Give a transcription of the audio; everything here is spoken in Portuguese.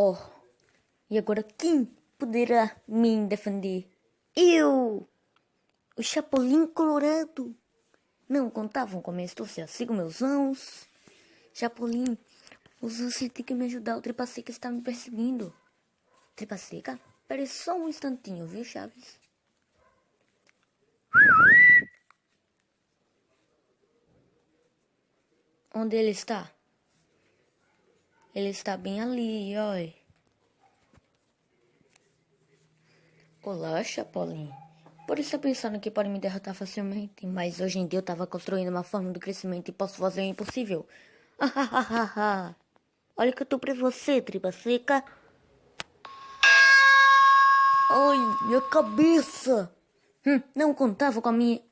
Oh, e agora quem poderá me defender? Eu! O Chapolin Colorado! Não contavam com a minha astúcia, sigo meus anos. Chapolin, você tem que me ajudar, o Tripa Seca está me perseguindo. Tripa Seca? Espere só um instantinho, viu, Chaves? Onde ele está? Ele está bem ali, oi. Olá, Chapolin. Por estar pensando que pode me derrotar facilmente, mas hoje em dia eu estava construindo uma forma de crescimento e posso fazer o impossível. Olha que eu tô pra você, tripa seca. Ai, minha cabeça. Hum, não contava com a minha